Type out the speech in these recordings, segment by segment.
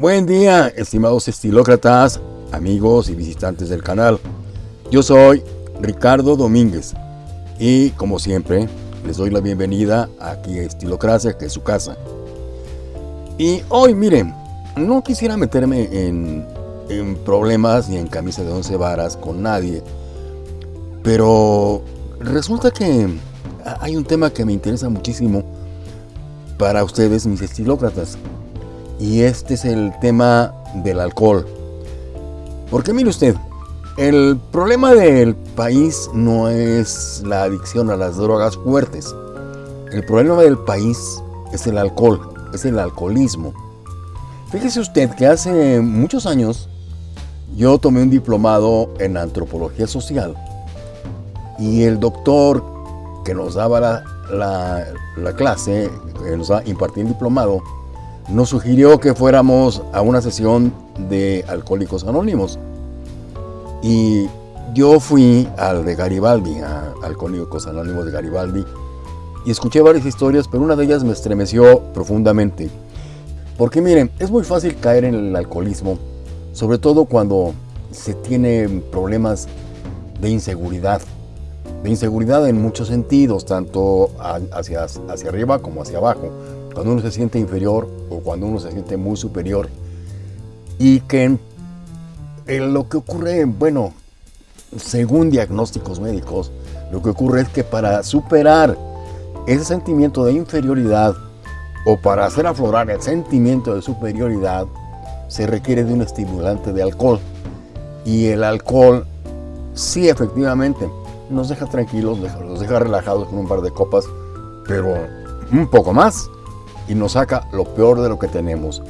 Buen día, estimados estilócratas, amigos y visitantes del canal. Yo soy Ricardo Domínguez y como siempre les doy la bienvenida aquí a Estilocracia, que es su casa. Y hoy, miren, no quisiera meterme en, en problemas ni en camisa de once varas con nadie, pero resulta que hay un tema que me interesa muchísimo para ustedes, mis estilócratas y este es el tema del alcohol. Porque mire usted, el problema del país no es la adicción a las drogas fuertes. El problema del país es el alcohol, es el alcoholismo. Fíjese usted que hace muchos años yo tomé un diplomado en antropología social y el doctor que nos daba la, la, clase, que nos impartía el diplomado, nos sugirió que fuéramos a una sesión de Alcohólicos Anónimos. Y yo fui al de Garibaldi, a Alcohólicos Anónimos de Garibaldi, y escuché varias historias, pero una de ellas me estremeció profundamente. Porque miren, es muy fácil caer en el alcoholismo, sobre todo cuando se tiene problemas de inseguridad. De inseguridad en muchos sentidos, tanto hacia, hacia arriba como hacia abajo cuando uno se siente inferior o cuando uno se siente muy superior. Y que lo que ocurre, bueno, según diagnósticos médicos, lo que ocurre es que para superar ese sentimiento de inferioridad o para hacer aflorar el sentimiento de superioridad, se requiere de un estimulante de alcohol. Y el alcohol, sí, efectivamente, nos deja tranquilos, nos deja relajados con un par de copas, pero un poco más y nos saca lo peor de lo que tenemos.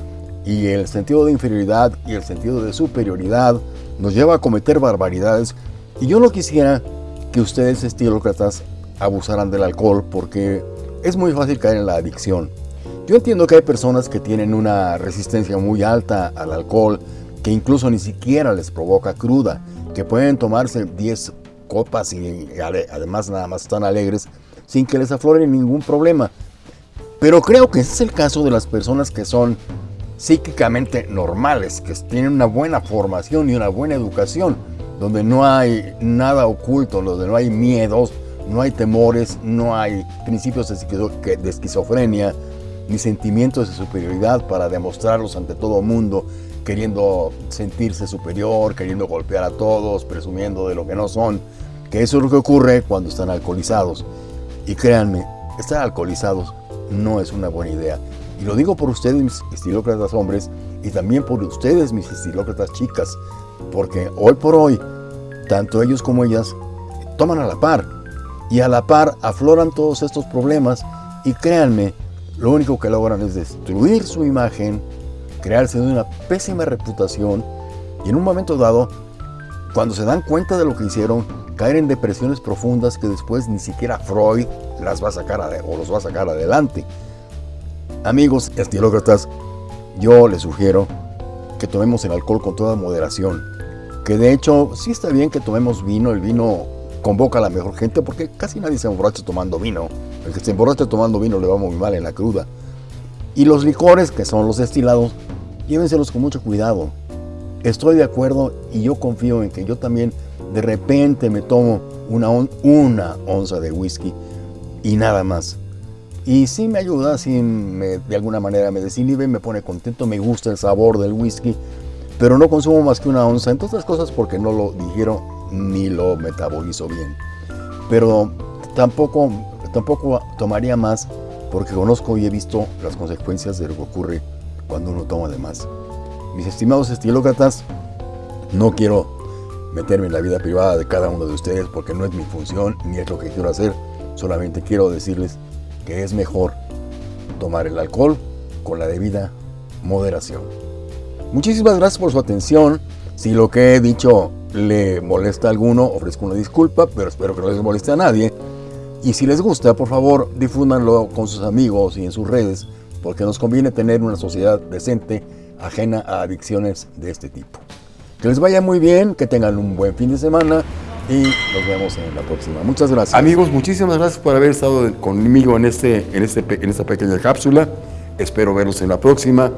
Y el sentido de inferioridad y el sentido de superioridad nos lleva a cometer barbaridades. Y yo no quisiera que ustedes, estilócratas, abusaran del alcohol porque es muy fácil caer en la adicción. Yo entiendo que hay personas que tienen una resistencia muy alta al alcohol, que incluso ni siquiera les provoca cruda, que pueden tomarse 10 copas y además nada más están alegres sin que les aflore ningún problema. Pero creo que ese es el caso de las personas que son psíquicamente normales, que tienen una buena formación y una buena educación, donde no hay nada oculto, donde no hay miedos, no hay temores, no hay principios de esquizofrenia, ni sentimientos de superioridad para demostrarlos ante todo el mundo, queriendo sentirse superior, queriendo golpear a todos, presumiendo de lo que no son, que eso es lo que ocurre cuando están alcoholizados. Y créanme, estar alcoholizados no es una buena idea. Y lo digo por ustedes, mis estilócratas hombres, y también por ustedes, mis estilócratas chicas, porque hoy por hoy, tanto ellos como ellas toman a la par, y a la par afloran todos estos problemas, y créanme, lo único que logran es destruir su imagen, crearse una pésima reputación, y en un momento dado, cuando se dan cuenta de lo que hicieron, caer en depresiones profundas que después ni siquiera Freud las va a sacar o los va a sacar adelante. Amigos estilócratas, yo les sugiero que tomemos el alcohol con toda moderación. Que de hecho, sí está bien que tomemos vino, el vino convoca a la mejor gente porque casi nadie se emborracha tomando vino. El que se emborracha tomando vino le va muy mal en la cruda. Y los licores, que son los destilados, llévenselos con mucho cuidado. Estoy de acuerdo y yo confío en que yo también de repente me tomo una, onza de whisky y nada más. Y sí me ayuda, sí de alguna manera me desinhibe, me pone contento, me gusta el sabor del whisky, pero no consumo más que una onza, entre otras cosas porque no lo digiero ni lo metabolizo bien. Pero tampoco, tampoco tomaría más porque conozco y he visto las consecuencias de lo que ocurre cuando uno toma de más. Mis estimados estilócratas, no quiero meterme en la vida privada de cada uno de ustedes porque no es mi función ni es lo que quiero hacer. Solamente quiero decirles que es mejor tomar el alcohol con la debida moderación. Muchísimas gracias por su atención. Si lo que he dicho le molesta a alguno, ofrezco una disculpa, pero espero que no les moleste a nadie. Y si les gusta, por favor, difúndanlo con sus amigos y en sus redes, porque nos conviene tener una sociedad decente, ajena a adicciones de este tipo. Que les vaya muy bien, que tengan un buen fin de semana y nos vemos en la próxima. Muchas gracias. Amigos, muchísimas gracias por haber estado conmigo en, este, en, este, en esta pequeña cápsula. Espero verlos en la próxima.